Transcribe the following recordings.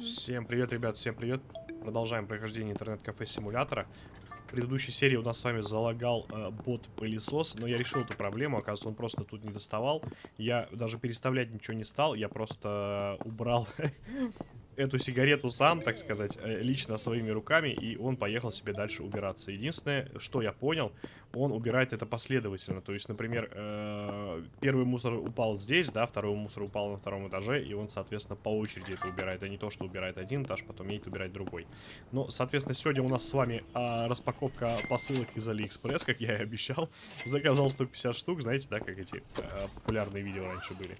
Всем привет, ребят, всем привет. Продолжаем прохождение интернет-кафе симулятора. В предыдущей серии у нас с вами залагал э, бот-пылесос, но я решил эту проблему, оказывается, он просто тут не доставал. Я даже переставлять ничего не стал, я просто э, убрал эту сигарету сам, так сказать, э, лично своими руками, и он поехал себе дальше убираться. Единственное, что я понял, он убирает это последовательно. То есть, например, э, первый мусор упал здесь, да, второй мусор упал на втором этаже, и он, соответственно, по очереди это убирает, а не то, что убирает один этаж, потом едет убирать другой. Ну, соответственно, сегодня у нас с вами э, распаковка посылок из Алиэкспресс, как я и обещал. Заказал 150 штук, знаете, да, как эти э, популярные видео раньше были.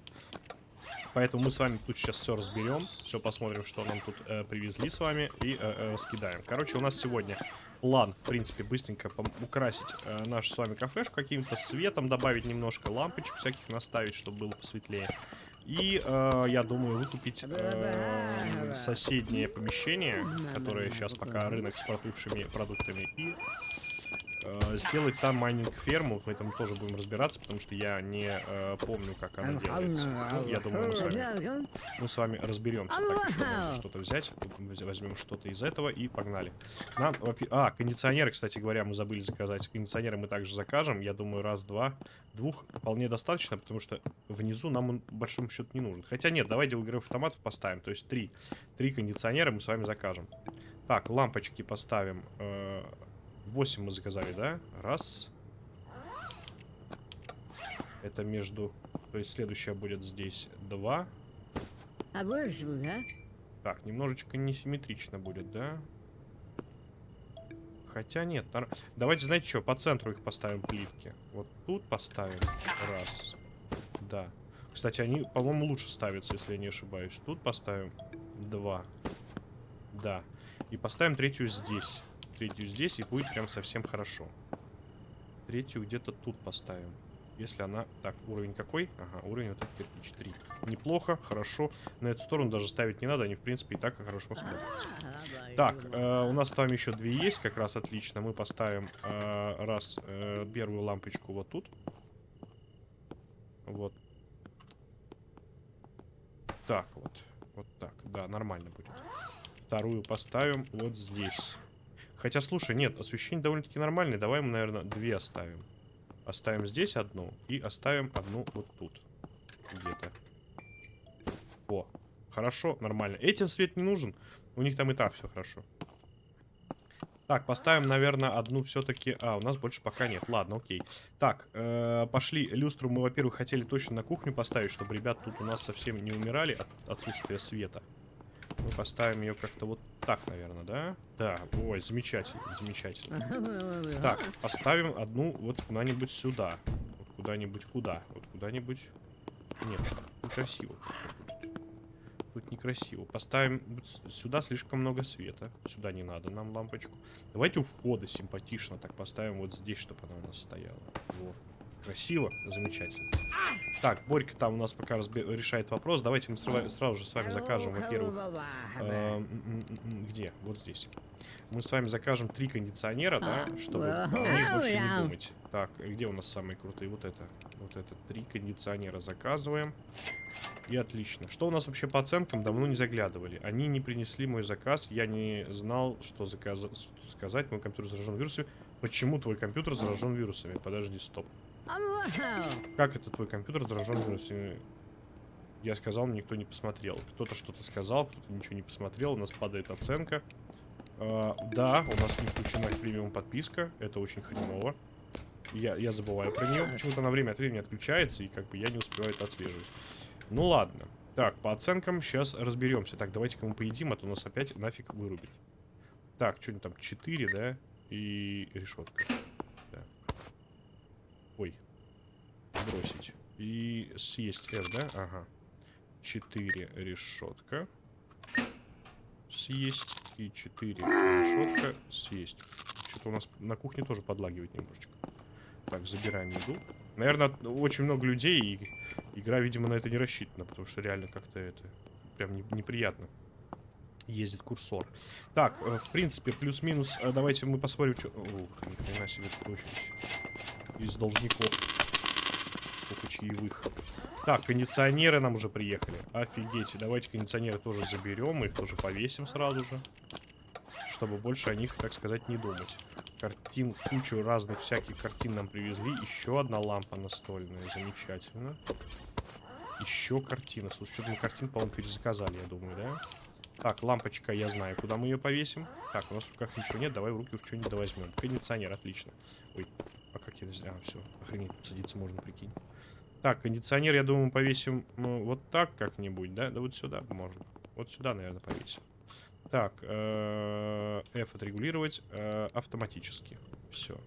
Поэтому мы с вами тут сейчас все разберем, все посмотрим, что нам тут э, привезли с вами и э, э, раскидаем. Короче, у нас сегодня план, в принципе, быстренько украсить э, нашу с вами кафешку каким-то светом, добавить немножко лампочек всяких наставить, чтобы было посветлее. И э, я думаю выкупить э, соседнее помещение, которое сейчас пока рынок с протухшими продуктами, и э, сделать там майнинг-ферму. В этом тоже будем разбираться, потому что я не э, помню, как она делается. Ну, я думаю, мы с вами, мы с вами разберемся. Так, еще можно что-то взять. Возьмем что-то из этого и погнали. Нам, а, кондиционеры, кстати говоря, мы забыли заказать. Кондиционеры мы также закажем. Я думаю, раз, два, двух вполне достаточно, потому что внизу нам он, большому счету, не нужен. Хотя нет, давайте в игровых автоматов поставим. То есть три. Три кондиционера мы с вами закажем. Так, лампочки поставим. Э 8 мы заказали, да? Раз. Это между... То есть следующая будет здесь 2. А больше, да? Так, немножечко несимметрично будет, да? Хотя нет. Нар... Давайте, знаете что, по центру их поставим плитки. Вот тут поставим. Раз. Да. Кстати, они, по-моему, лучше ставятся, если я не ошибаюсь. Тут поставим. Два. Да. И поставим третью здесь третью здесь, и будет прям совсем хорошо. Третью где-то тут поставим. Если она... Так, уровень какой? Ага, уровень вот этот кирпич 3. Неплохо, хорошо. На эту сторону даже ставить не надо, они, в принципе, и так хорошо смотрятся. Так, э, у нас там еще две есть, как раз отлично. Мы поставим э, раз э, первую лампочку вот тут. Вот. Так, вот. Вот так, да, нормально будет. Вторую поставим вот здесь. Хотя, слушай, нет, освещение довольно-таки нормальное. Давай мы, наверное, две оставим. Оставим здесь одну и оставим одну вот тут. Где-то. Во. Хорошо, нормально. Этим свет не нужен. У них там и так все хорошо. Так, поставим, наверное, одну все-таки... А, у нас больше пока нет. Ладно, окей. Так, э -э, пошли. Люстру мы, во-первых, хотели точно на кухню поставить, чтобы ребят тут у нас совсем не умирали от отсутствия света. Мы поставим ее как-то вот так, наверное, да? Да, ой, замечательно, замечательно. Так, поставим одну вот куда-нибудь сюда. Вот куда-нибудь куда? Вот куда-нибудь... Нет, некрасиво. Тут некрасиво. Поставим сюда слишком много света. Сюда не надо нам лампочку. Давайте у входа симпатично так поставим вот здесь, чтобы она у нас стояла. Вот. Красиво, замечательно. Так, Борька там у нас пока решает вопрос. Давайте мы сразу же с вами закажем, во-первых... Э где? Вот здесь. Мы с вами закажем три кондиционера, да, чтобы о них больше не думать. Так, где у нас самые крутые? Вот это. Вот это. Три кондиционера заказываем. И отлично. Что у нас вообще по оценкам? Давно не заглядывали. Они не принесли мой заказ. Я не знал, что, заказ... что сказать. Мой компьютер заражен вирусами. Почему твой компьютер заражен вирусами? Подожди, стоп. Как это твой компьютер заражен вирусами? Я сказал, никто не посмотрел. Кто-то что-то сказал, кто-то ничего не посмотрел. У нас падает оценка. Uh, да, у нас не включена премиум подписка. Это очень хреново. Я, я забываю про нее. Почему-то на время от времени отключается, и как бы я не успеваю это отслеживать. Ну ладно. Так, по оценкам сейчас разберемся. Так, давайте-ка мы поедим, а то нас опять нафиг вырубит. Так, что-нибудь там 4, да? И решетка. Да. Ой. Бросить. И съесть F, да? Ага. 4 решетка. Съесть. И 4 решетка. Съесть. Что-то у нас на кухне тоже подлагивает немножечко. Так, забираем еду. Наверное, очень много людей, и игра, видимо, на это не рассчитана, потому что реально как-то это прям не, неприятно ездит курсор. Так, э, в принципе, плюс-минус, э, давайте мы посмотрим, что... Ух, ни хрена себе очередь. Из должников. Чаевых. Так, кондиционеры нам уже приехали. Офигеть. Давайте кондиционеры тоже заберем. Их тоже повесим сразу же. Чтобы больше о них, так сказать, не думать. Картин, кучу разных всяких картин нам привезли. Еще одна лампа настольная. Замечательно. Еще картина. Слушай, что-то мы картин, по-моему, перезаказали, я думаю, да? Так, лампочка, я знаю, куда мы ее повесим. Так, у нас в руках ничего нет, давай в руки уж что-нибудь возьмем. Кондиционер, отлично. Ой, а как я... А, все, охренеть, садиться можно, прикинь. Так, кондиционер, я думаю, повесим ну, вот так как-нибудь, да? Да вот сюда можно. Вот сюда, наверное, повесим. Так, э, F отрегулировать э, автоматически. Все.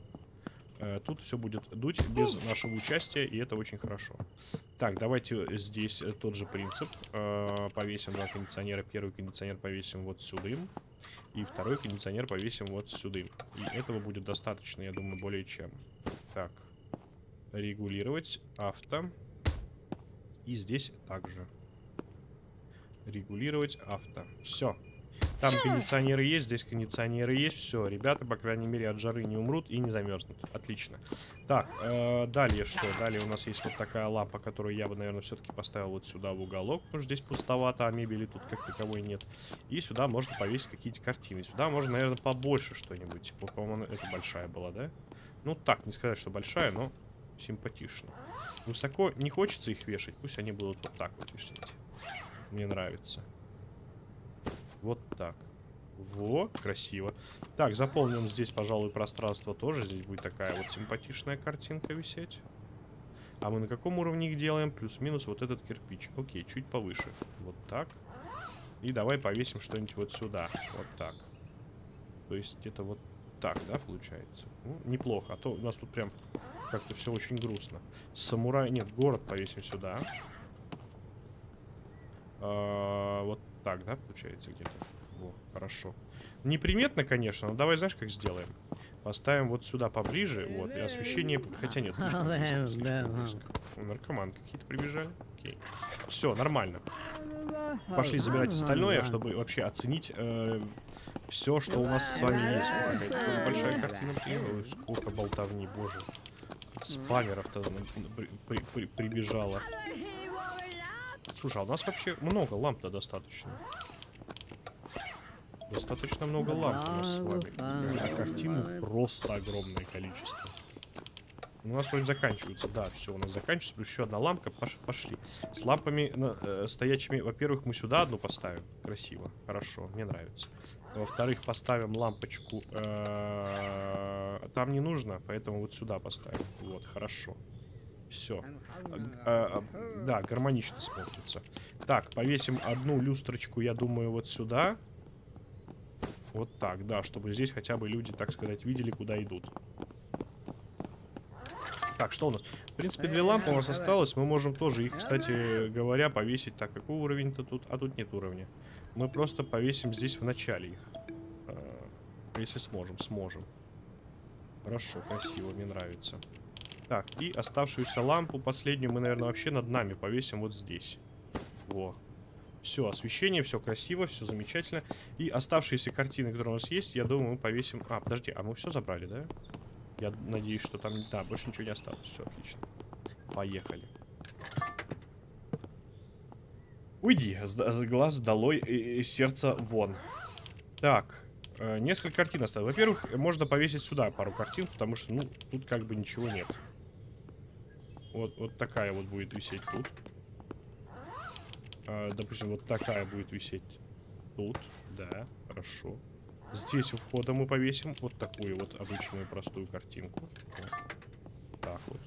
Э, тут все будет дуть без нашего участия, и это очень хорошо. Так, давайте здесь тот же принцип. Повесим два кондиционера. Первый кондиционер повесим вот сюда. И второй кондиционер повесим вот сюда. И этого будет достаточно, я думаю, более чем. Так. Регулировать авто. И здесь также. Регулировать авто. Все. Там кондиционеры есть, здесь кондиционеры есть. Все, ребята, по крайней мере, от жары не умрут и не замерзнут. Отлично. Так, э, далее что? Далее у нас есть вот такая лампа, которую я бы, наверное, все-таки поставил вот сюда в уголок. Потому что здесь пустовато, а мебели тут как таковой нет. И сюда можно повесить какие-то картины. Сюда можно, наверное, побольше что-нибудь. Типа, по-моему, это большая была, да? Ну, так, не сказать, что большая, но симпатично. Высоко не хочется их вешать. Пусть они будут вот так вот висеть. Мне нравится. Вот так. Во, красиво. Так, заполним здесь, пожалуй, пространство тоже. Здесь будет такая вот симпатичная картинка висеть. А мы на каком уровне их делаем? Плюс-минус вот этот кирпич. Окей, чуть повыше. Вот так. И давай повесим что-нибудь вот сюда. Вот так. То есть это вот так, да, получается? Ну, неплохо. А то у нас тут прям как-то все очень грустно. Самурай... Нет, город повесим сюда. А, вот так, да, получается где-то? Во, хорошо. Неприметно, конечно, но давай знаешь, как сделаем? Поставим вот сюда поближе, вот, и освещение... Хотя нет, слишком близко, слишком близко. О, наркоман какие-то прибежали. Окей. Все, нормально. Пошли забирать остальное, чтобы вообще оценить э, все, что у нас с вами есть. Какая-то большая картина. Ой, сколько болтовни, боже. Спамеров-то при, при, при, прибежало. Слушай, а у нас вообще много ламп-то достаточно. Достаточно много ламп у нас с вами. А картин просто огромное количество. У нас вроде заканчивается, да, все, у нас заканчивается, плюс еще одна лампа, Пош пошли. С лампами э, стоячими, во-первых, мы сюда одну поставим, красиво, хорошо, мне нравится. Во-вторых, поставим лампочку, э -э там не нужно, поэтому вот сюда поставим, вот, хорошо. Все. А, а, да, гармонично смотрится. Так, повесим одну люстрочку, я думаю, вот сюда. Вот так, да, чтобы здесь хотя бы люди, так сказать, видели, куда идут. Так, что у нас? В принципе, две лампы у нас осталось. Мы можем тоже их, кстати говоря, повесить. Так, какой уровень-то тут? А тут нет уровня. Мы просто повесим здесь в начале их. А, если сможем, сможем. Хорошо, красиво, мне нравится. Так, и оставшуюся лампу, последнюю, мы, наверное, вообще над нами повесим вот здесь. Во. Все, освещение, все красиво, все замечательно. И оставшиеся картины, которые у нас есть, я думаю, мы повесим... А, подожди, а мы все забрали, да? Я надеюсь, что там... Да, больше ничего не осталось. Все, отлично. Поехали. Уйди, глаз долой и сердце вон. Так, э, несколько картин осталось. Во-первых, можно повесить сюда пару картин, потому что, ну, тут как бы ничего нет. Вот, вот такая вот будет висеть тут. А, допустим, вот такая будет висеть тут. Да, хорошо. Здесь у входа мы повесим вот такую вот обычную простую картинку. Вот. Так вот.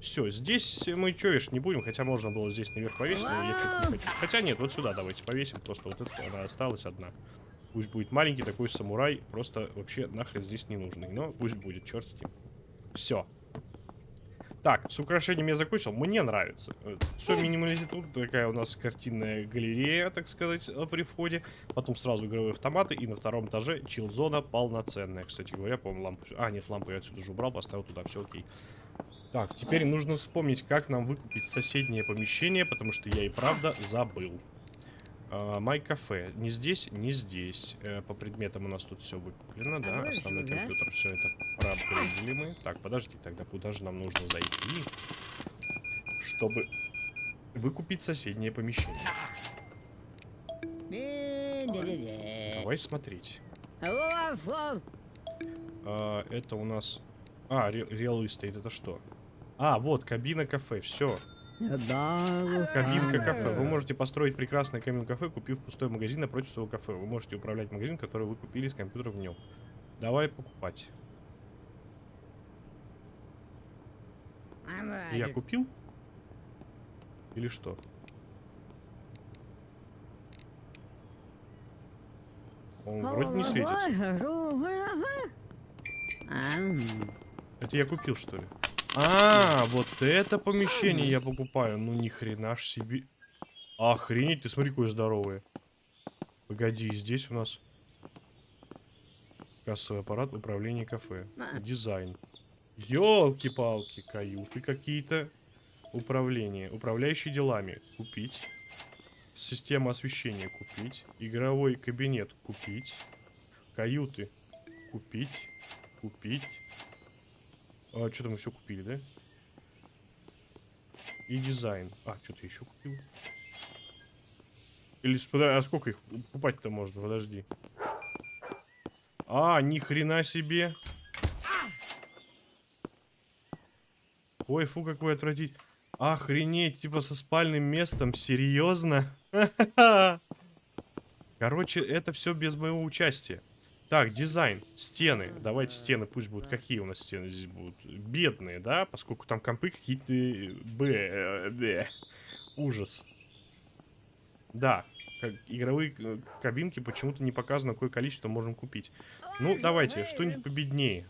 Все, здесь мы что, видишь, не будем, хотя можно было здесь наверх повесить, но я не хочу. Хотя нет, вот сюда давайте повесим, просто вот эта она осталась одна. Пусть будет маленький такой самурай, просто вообще нахрен здесь не нужный. Но пусть будет, черт с ним. Все. Так, с украшением я закончил. Мне нравится. Все минимализит. Тут такая у нас картинная галерея, так сказать, э, при входе. Потом сразу игровые автоматы. И на втором этаже чил-зона полноценная. Кстати говоря, по-моему, лампу... А, нет, лампу я отсюда же убрал, поставил туда. Все окей. Так, теперь нужно вспомнить, как нам выкупить соседнее помещение, потому что я и правда забыл. Май кафе. Не здесь, не здесь. Э, по предметам у нас тут все выкуплено, да. Основной компьютер, все это проапгрейдили мы. Так, подожди, тогда куда же нам нужно зайти? чтобы выкупить соседнее помещение. Давай смотреть. А, это у нас... А, ре- Real Estate, это что? А, вот, кабина кафе, все. Да. Кабинка кафе. Вы можете построить прекрасное кабину кафе, купив пустой магазин напротив своего кафе. Вы можете управлять магазин, который вы купили с компьютера в нем. Давай покупать. Я купил? Или что? Он вроде не светится. Это я купил, что ли? А, вот это помещение я покупаю. Ну ни хрена ж себе. Охренеть, ты смотри, какое здоровое. Погоди, здесь у нас кассовый аппарат, управление кафе, А. дизайн. Ёлки-палки, каюты какие-то. Управление, управляющий делами, купить. Система освещения купить. Игровой кабинет купить. Каюты купить. Купить. А, что-то мы все купили, да? И дизайн. А, что-то еще купил. Или, а сколько их покупать-то можно? Подожди. А, ни хрена себе. Ой, фу, какой отвратить. Охренеть, типа со спальным местом, серьезно? Короче, это все без моего участия. Так, дизайн, стены. Давайте стены, пусть будут. Какие у нас стены здесь будут? Бедные, да? Поскольку там компы какие-то... Б, б. Ужас. Да, как- игровые э, кабинки почему-то не показано, какое количество можем купить. Ну, давайте, что-нибудь победнее.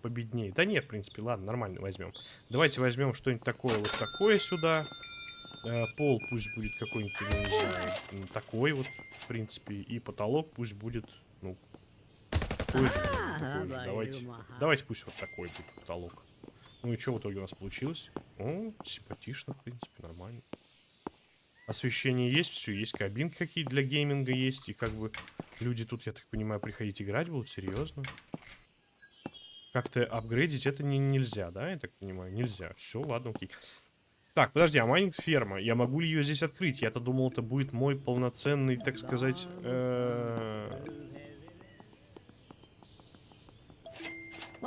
Победнее. Да нет, в принципе, ладно, нормально возьмем. Давайте возьмем что-нибудь такое вот такое сюда. Э, пол пусть будет какой-нибудь, я не знаю, такой вот, в принципе. И потолок пусть будет, ну, такой же. такой же. Давайте, давайте пусть вот такой будет потолок. Ну и что в итоге у нас получилось? О, симпатично, в принципе, нормально. Освещение есть, все, есть кабинки какие для гейминга есть. И как бы люди тут, я так понимаю, приходить играть будут, серьезно. Как-то апгрейдить это не, нельзя, да, я так понимаю? Нельзя. Все, ладно, окей. Так, подожди, а майнинг ферма? Я могу ли ее здесь открыть? Я-то думал, это будет мой полноценный, так сказать... э,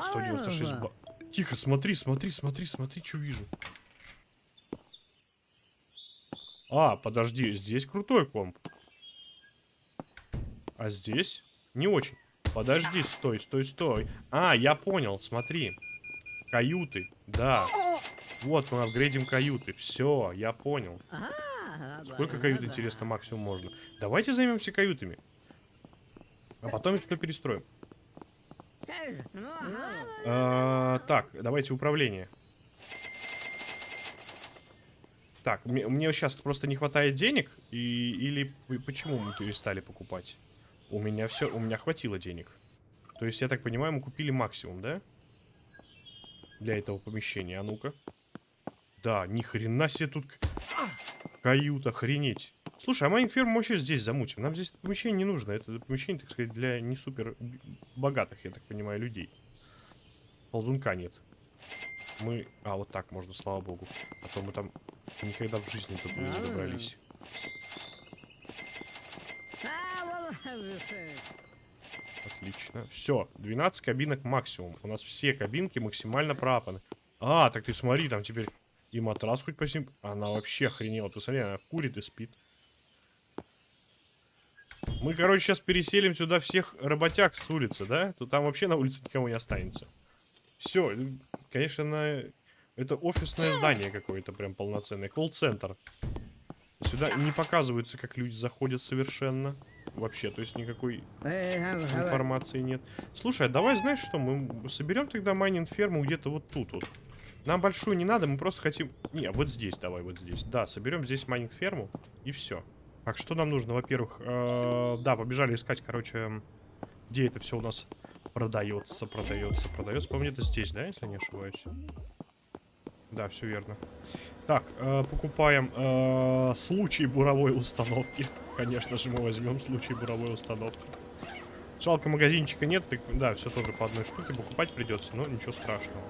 196 ба... Тихо, смотри, смотри, смотри, смотри, что вижу. А, подожди, здесь крутой комп. А здесь не очень. Подожди, стой, стой, стой. А, я понял, смотри. Каюты, да. Вот мы апгрейдим каюты. Все, я понял. Сколько кают, интересно, максимум можно? Давайте займемся каютами. А потом все перестроим. А, так, давайте управление. Так, мне, мне сейчас просто не хватает денег, и, или почему мы перестали покупать? У меня все, у меня хватило денег. То есть, я так понимаю, мы купили максимум, да? Для этого помещения. А ну-ка. Да, ни хрена себе тут к- каюта, охренеть. Слушай, а майнинг ферму вообще здесь замутим. Нам здесь помещение не нужно. Это помещение, так сказать, для не супер богатых, я так понимаю, людей. Ползунка нет. Мы... А, вот так можно, слава богу. А то мы там никогда в жизни тут не добрались. Отлично. Все, 12 кабинок максимум. У нас все кабинки максимально пропаны. А, так ты смотри, там теперь и матрас хоть по сим... Она вообще охренела. Ты смотри, она курит и спит. Мы, короче, сейчас переселим сюда всех работяг с улицы, да? То там вообще на улице никого не останется. Все, конечно, на... это офисное здание какое-то прям полноценное. Колл-центр. Сюда не показываются, как люди заходят совершенно. Вообще, то есть никакой информации нет. Слушай, а давай, знаешь что, мы соберем тогда майнинг ферму где-то вот тут вот. Нам большую не надо, мы просто хотим... Не, вот здесь давай, вот здесь. Да, соберем здесь майнинг ферму и все. Так, что нам нужно? Во-первых, э, да, побежали искать, короче, где это все у нас продается, продается, продается. По-моему, это здесь, да, если не ошибаюсь? Да, все верно. Так, э, покупаем э, случай буровой установки. Конечно же, мы возьмем случай буровой установки. Жалко, магазинчика нет, да, все тоже по одной штуке покупать придется, но ничего страшного.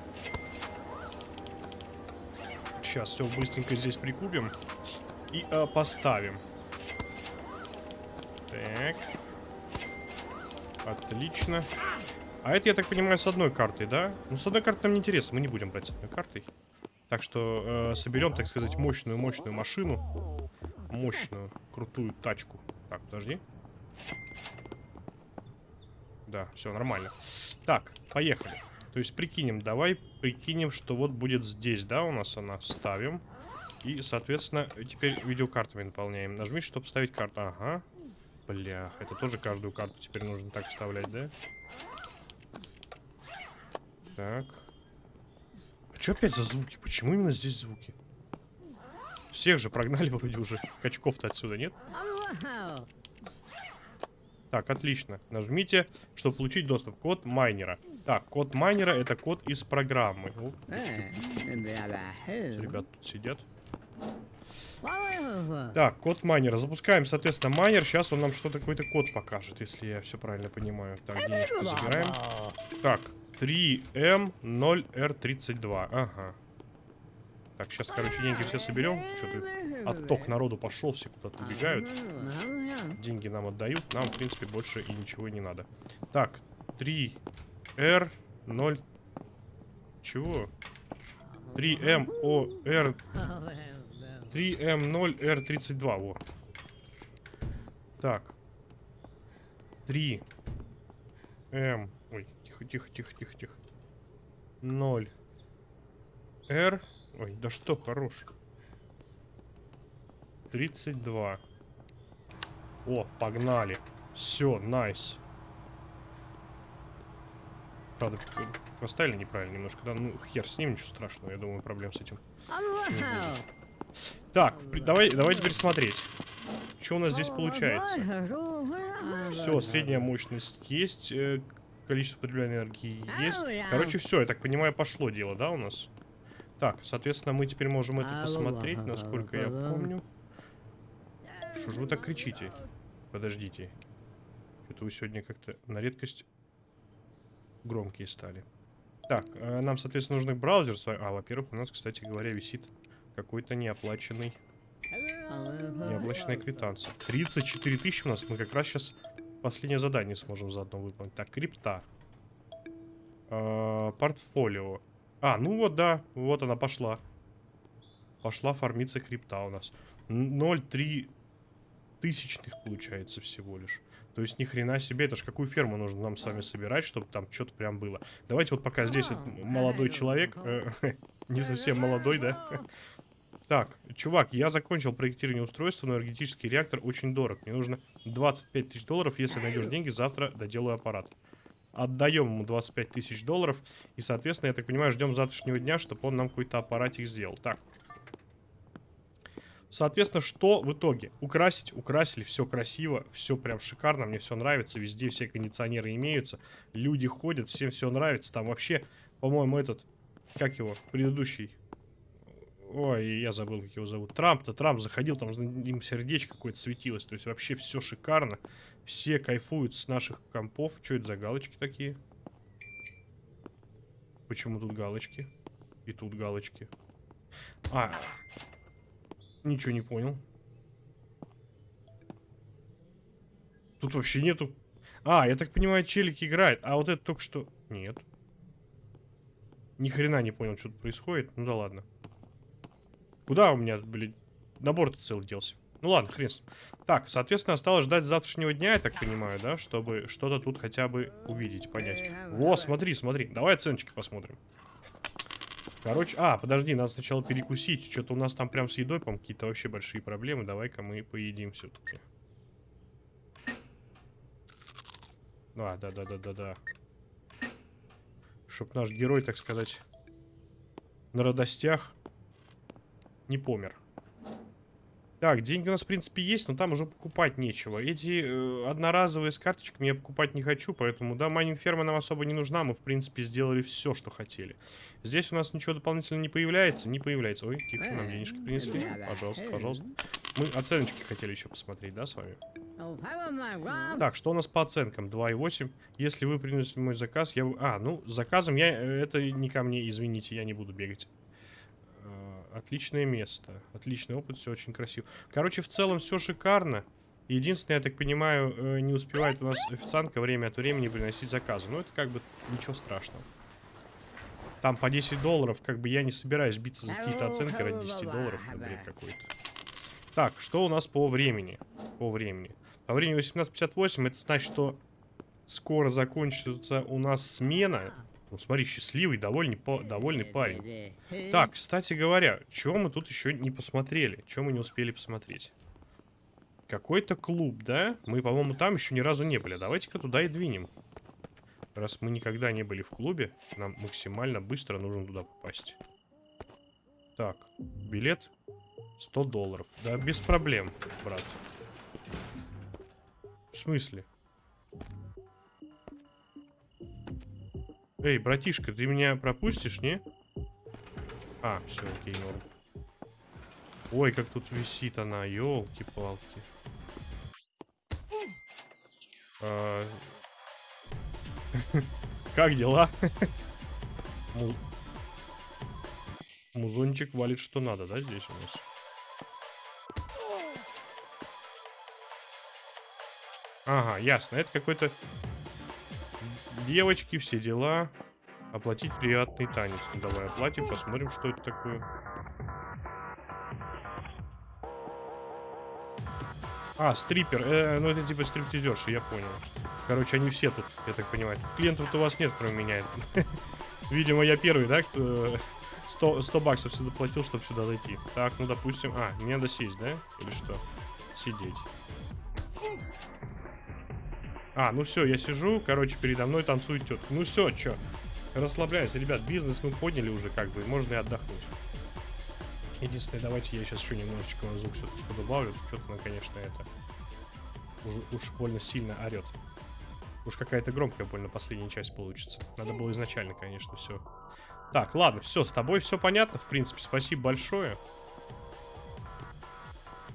Сейчас все быстренько здесь прикупим. И э, поставим. Так. Отлично. А это, я так понимаю, с одной картой, да? Ну, с одной картой нам не интересно, мы не будем брать с одной картой. Так что э, соберем, так сказать, мощную-мощную машину. Мощную, крутую тачку. Так, подожди. Да, все нормально. Так, поехали. То есть прикинем, давай прикинем, что вот будет здесь, да, у нас она. Ставим. И, соответственно, теперь видеокартами наполняем. Нажми, чтобы ставить карту. Ага. Блях, это тоже каждую карту теперь нужно так вставлять, да? Так. А что опять за звуки? Почему именно здесь звуки? Всех же прогнали вроде уже. Качков-то отсюда нет? Так, отлично. Нажмите, чтобы получить доступ. Код майнера. Так, код майнера это код из программы. О, ребят тут сидят. Так, код майнера. Запускаем, соответственно, майнер. Сейчас он нам что-то какой-то код покажет, если я все правильно понимаю. Так, забираем. Так, 3М0R32. Ага. Так, сейчас, короче, деньги все соберем. Что-то отток народу пошел, все куда-то убегают. Деньги нам отдают. Нам, в принципе, больше и ничего не надо. Так, 3R0... Чего? 3MOR... 3M0R32, во. Так. 3 М. Ой, тихо, тихо, тихо, тихо, тихо. 0 R. Ой, да что, хорош. 32. О, погнали. Все, найс. Правда, поставили неправильно немножко, да? Ну, хер с ним, ничего страшного, я думаю, проблем с этим. Так, давай, давай теперь смотреть. Что у нас здесь получается? Все, средняя мощность есть, э, количество потребляемой энергии есть. Короче, все, я так понимаю, пошло дело, да, у нас? Так, соответственно, мы теперь можем это посмотреть, насколько я помню. Что же вы так кричите? Подождите. Что-то вы сегодня как-то на редкость громкие стали. Так, э, нам, соответственно, нужны браузер. А, во-первых, у нас, кстати говоря, висит какой-то неоплаченный, неоплаченная квитанция. 34 тысячи у нас. Мы как раз сейчас последнее задание сможем заодно выполнить. Так, крипта. Э, портфолио. А, ну вот, да. Вот она пошла. Пошла фармиться крипта у нас. 0,3 тысячных получается всего лишь. То есть ни хрена себе, это ж какую ферму нужно нам с вами собирать, чтобы там что-то прям было. Давайте вот пока здесь вот молодой человек, э, не совсем молодой, да? Так, чувак, я закончил проектирование устройства, но энергетический реактор очень дорог. Мне нужно 25 тысяч долларов, если найдешь деньги, завтра доделаю аппарат. Отдаем ему 25 тысяч долларов, и, соответственно, я так понимаю, ждем завтрашнего дня, чтобы он нам какой-то аппаратик сделал. Так, Соответственно, что в итоге? Украсить, украсили, все красиво, все прям шикарно, мне все нравится, везде все кондиционеры имеются, люди ходят, всем все нравится, там вообще, по-моему, этот, как его, предыдущий, ой, я забыл, как его зовут, Трамп-то, Трамп заходил, там им сердечко какое-то светилось, то есть вообще все шикарно, все кайфуют с наших компов, что это за галочки такие? Почему тут галочки? И тут галочки. А, Ничего не понял. Тут вообще нету... А, я так понимаю, челик играет. А вот это только что... Нет. Ни хрена не понял, что тут происходит. Ну да ладно. Куда у меня, блин, набор-то целый делся? Ну ладно, хрен с ним. Так, соответственно, осталось ждать завтрашнего дня, я так понимаю, да? Чтобы что-то тут хотя бы увидеть, понять. Во, смотри, смотри. Давай оценочки посмотрим. Короче, а, подожди, надо сначала перекусить. Что-то у нас там прям с едой, по какие-то вообще большие проблемы. Давай-ка мы поедим все-таки. А, да-да-да-да-да. Чтоб наш герой, так сказать, на радостях не помер. Так, деньги у нас, в принципе, есть, но там уже покупать нечего. Эти э, одноразовые с карточками я покупать не хочу, поэтому, да, майнинг-ферма нам особо не нужна. Мы, в принципе, сделали все, что хотели. Здесь у нас ничего дополнительно не появляется, не появляется. Ой, тихо, нам денежки принесли. Пожалуйста, пожалуйста. Мы оценочки хотели еще посмотреть, да, с вами? Так, что у нас по оценкам? 2,8. Если вы приносите мой заказ, я... А, ну, заказом я... э, Это не ко мне, извините, я не буду бегать. Отличное место. Отличный опыт, все очень красиво. Короче, в целом все шикарно. Единственное, я так понимаю, э, не успевает у нас официантка время от времени приносить заказы. Но это как бы ничего страшного. Там по 10 долларов, как бы я не собираюсь биться за какие-то оценки ради 10 долларов. Это бред какой-то. Так, что у нас по времени? По времени. По времени 18.58, это значит, что скоро закончится у нас смена. Ну, смотри, счастливый, довольный, по довольный парень. Так, кстати говоря, чего мы тут еще не посмотрели? Чего мы не успели посмотреть? Какой-то клуб, да? Мы, по-моему, там еще ни разу не были. Давайте-ка туда и двинем. Раз мы никогда не были в клубе, нам максимально быстро нужно туда попасть. Так, билет 100 долларов. Да, без проблем, брат. В смысле? Эй, братишка, ты меня пропустишь, не? А, все, окей, норм. Ой, как тут висит она, елки-палки. А... Как дела? Му... Музончик валит что надо, да, здесь у нас? Ага, ясно. Это какой-то... Девочки, все дела. Оплатить приятный танец. Ну, давай оплатим, посмотрим, что это такое. А, стрипер. Э, ну, это типа стриптизерши, я понял. Короче, они все тут, я так понимаю. Клиентов у вас нет, кроме меня. Видимо, я первый, да, кто 100, 100 баксов сюда платил, чтобы сюда зайти. Так, ну, допустим... А, мне надо сесть, да? Или что? Сидеть. А, ну все, я сижу, короче, передо мной танцует тетка. Ну все, что? Расслабляюсь, ребят, бизнес мы подняли уже, как бы, можно и отдохнуть. Единственное, давайте я сейчас еще немножечко на звук все-таки добавлю. Что-то, ну, конечно, это уж, уж больно сильно орет. Уж какая-то громкая больно последняя часть получится. Надо было изначально, конечно, все. Так, ладно, все, с тобой все понятно, в принципе, спасибо большое.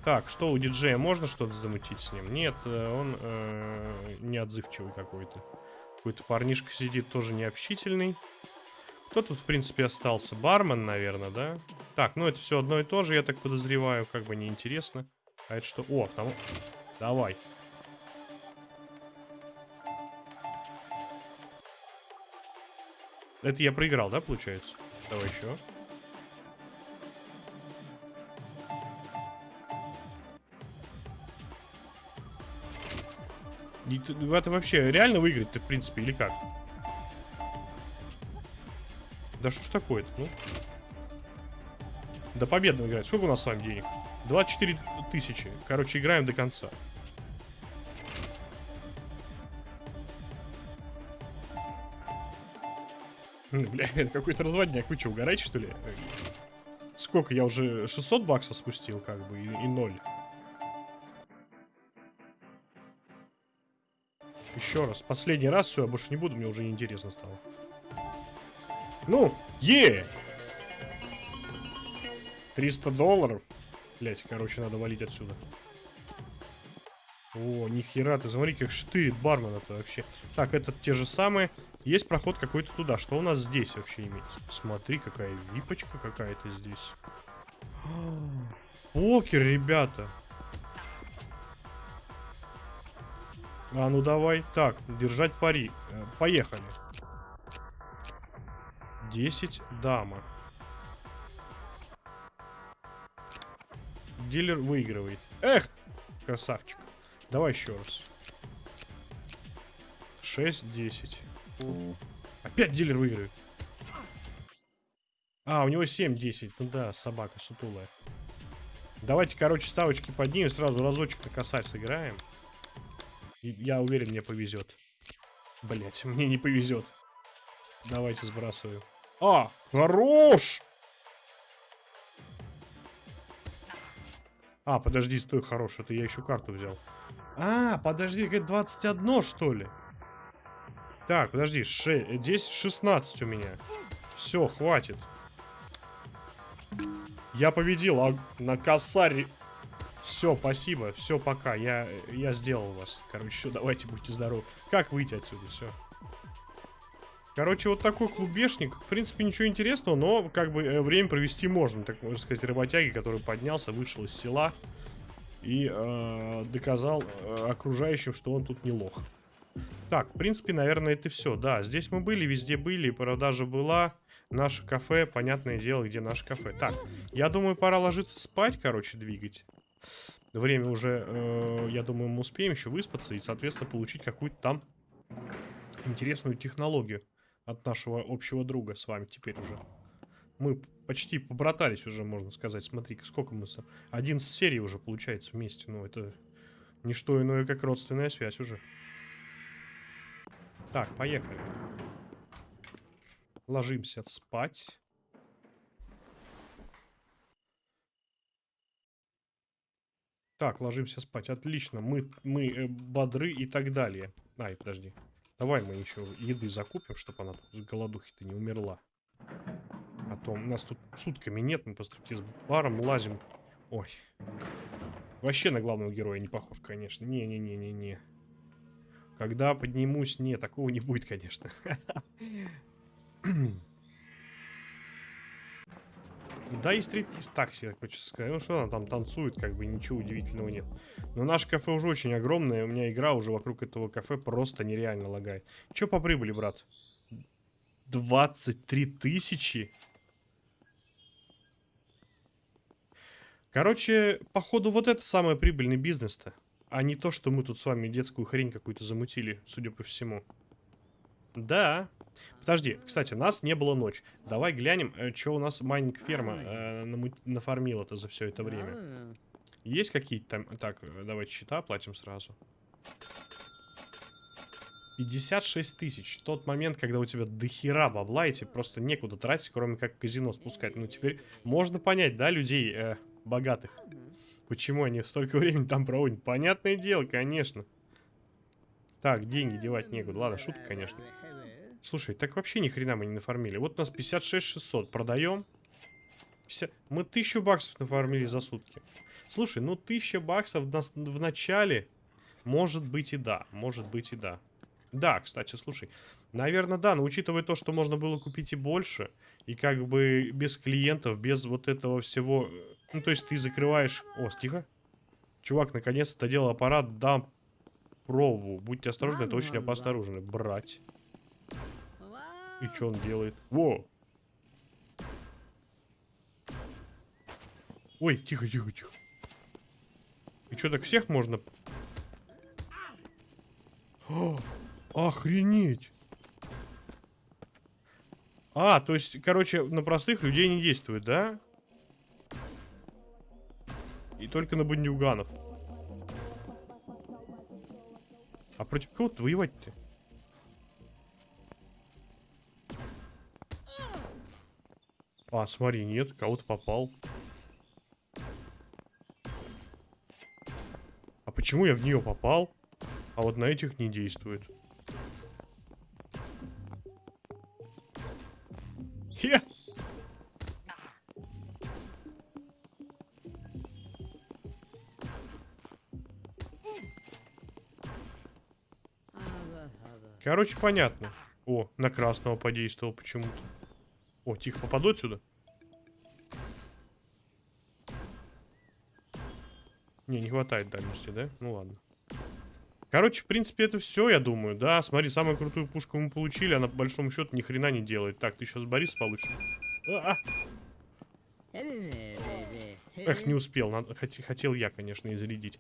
Так, что у диджея? Можно что-то замутить с ним? Нет, э, он э, неотзывчивый какой-то. Какой-то парнишка сидит, тоже необщительный. Кто тут, в принципе, остался? Бармен, наверное, да? Так, ну это все одно и то же, я так подозреваю, как бы неинтересно. А это что? О, автомат. Давай. Это я проиграл, да, получается? Давай еще. Это вообще реально выиграть-то, в принципе, или как? Да что ж такое-то, ну? До победного играть. Сколько у нас с вами денег? 24 тысячи. Короче, играем до конца. Бля, это какой-то разводняк. Вы что, угораете, что ли? Сколько? Я уже 600 баксов спустил, как бы, и, 0. Еще раз. Последний раз, все, я больше не буду, мне уже неинтересно стало. Ну, е! 300 долларов. Блять, короче, надо валить отсюда. О, нихера, ты смотри, как штырит бармен это вообще. Так, это те же самые. Есть проход какой-то туда. Что у нас здесь вообще имеется? Смотри, какая випочка какая-то здесь. Покер, ребята. А, ну давай. Так, держать пари. Э, поехали. 10 дама. Дилер выигрывает. Эх, красавчик. Давай еще раз. 6-10. Опять дилер выигрывает. А, у него 7-10. Ну да, собака сутулая. Давайте, короче, ставочки поднимем. Сразу разочек на косарь сыграем. Я уверен, мне повезет. Блять, мне не повезет. Давайте сбрасываю. А, хорош! А, подожди, стой, хорош. Это я еще карту взял. А, подожди, это 21, что ли? Так, подожди, 6, здесь 16 у меня. Все, хватит. Я победил, а на косаре... Все, спасибо, все, пока. Я, я сделал вас. Короче, все, давайте, будьте здоровы. Как выйти отсюда, все. Короче, вот такой клубешник. В принципе, ничего интересного, но как бы э, время провести можно. Так можно сказать, работяги, который поднялся, вышел из села и э, доказал э, окружающим, что он тут не лох. Так, в принципе, наверное, это все. Да, здесь мы были, везде были, продажа была. Наше кафе, понятное дело, где наше кафе. Так, я думаю, пора ложиться спать, короче, двигать. Время уже, э, я думаю, мы успеем еще выспаться и, соответственно, получить какую-то там интересную технологию от нашего общего друга с вами теперь уже. Мы почти побратались уже, можно сказать. смотри сколько мы... 11 серий уже получается вместе. Ну, это не что иное, как родственная связь уже. Так, поехали. Ложимся спать. Так, ложимся спать. Отлично. Мы, мы э, бодры и так далее. Ай, подожди. Давай мы еще еды закупим, чтобы она с голодухи-то не умерла. А то у нас тут сутками нет, мы по стриптиз-барам лазим. Ой. Вообще на главного героя не похож, конечно. Не-не-не-не-не. Когда поднимусь, не, такого не будет, конечно. Да и стриптиз такси, хочется сказать. Ну что она там танцует, как бы ничего удивительного нет. Но наше кафе уже очень огромное. У меня игра уже вокруг этого кафе просто нереально лагает. Че по прибыли, брат? 23 тысячи? Короче, походу вот это самый прибыльный бизнес-то. А не то, что мы тут с вами детскую хрень какую-то замутили, судя по всему. Да. Подожди, кстати, нас не было ночь. Давай глянем, э, что у нас майнинг-ферма э, нафармила-то за все это время. Есть какие-то там... Так, э, давайте счета оплатим сразу. 56 тысяч. Тот момент, когда у тебя дохера бабла, и тебе просто некуда тратить, кроме как казино спускать. Ну, теперь можно понять, да, людей э, богатых. Почему они столько времени там проводят? Понятное дело, конечно. Так, деньги девать некуда. Ладно, шутка, конечно. Слушай, так вообще ни хрена мы не нафармили. Вот у нас 56 600. Продаем. 50... Мы 1000 баксов нафармили за сутки. Слушай, ну 1000 баксов в, начале... Может быть и да. Может быть и да. Да, кстати, слушай. Наверное, да, но учитывая то, что можно было купить и больше, и как бы без клиентов, без вот этого всего... Э, ну, то есть ты закрываешь... О, тихо. Чувак, наконец-то делал аппарат, да, пробу. Будьте осторожны, это очень опасно оружие. Брать. И что он делает? Во! Ой, тихо, тихо, тихо. И что, так всех можно... О, охренеть! А, то есть, короче, на простых людей не действует, да? И только на бандюганов. А против кого ты воевать-то? А, смотри, нет, кого-то попал. А почему я в нее попал? А вот на этих не действует. Хе! Короче, понятно. О, на красного подействовал почему-то. О, тихо, попаду отсюда? Не, не хватает дальности, да? Ну ладно. Короче, в принципе, это все, я думаю. Да, смотри, самую крутую пушку мы получили, она по большому счету ни хрена не делает. Так, ты сейчас Борис получишь. А -а. Эх, не успел. Надо, хотел я, конечно, и зарядить.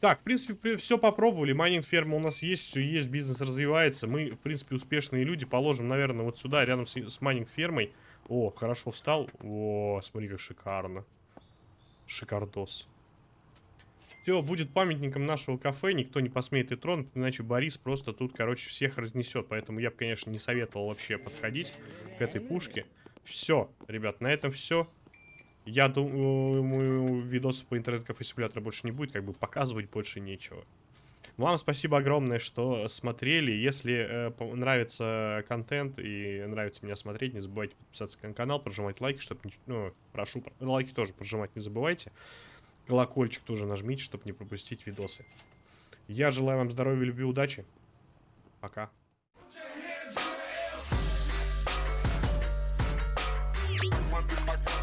Так, в принципе, все попробовали. Майнинг ферма у нас есть, все есть, бизнес развивается. Мы, в принципе, успешные люди. Положим, наверное, вот сюда, рядом с, с майнинг фермой. О, хорошо встал. О, смотри, как шикарно. Шикардос. Все, будет памятником нашего кафе. Никто не посмеет и тронуть, иначе Борис просто тут, короче, всех разнесет. Поэтому я бы, конечно, не советовал вообще подходить к этой пушке. Все, ребят, на этом все. Я думаю, видосов по интернет-кафе симулятора больше не будет, как бы показывать больше нечего. Вам спасибо огромное, что смотрели. Если э, нравится контент и нравится меня смотреть, не забывайте подписаться на канал, прожимать лайки, чтобы... Ну, прошу, лайки тоже прожимать не забывайте. Колокольчик тоже нажмите, чтобы не пропустить видосы. Я желаю вам здоровья, любви, удачи. Пока. My